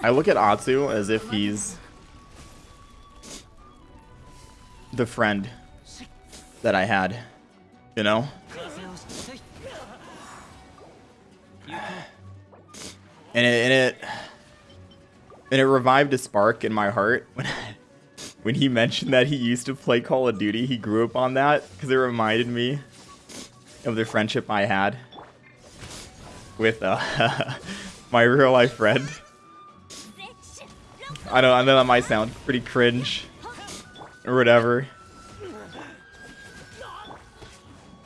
I look at Atsu as if he's the friend that I had, you know? And it, and it and it revived a spark in my heart when when he mentioned that he used to play Call of Duty. He grew up on that because it reminded me of the friendship I had with uh, my real life friend. I know. I know that might sound pretty cringe, or whatever.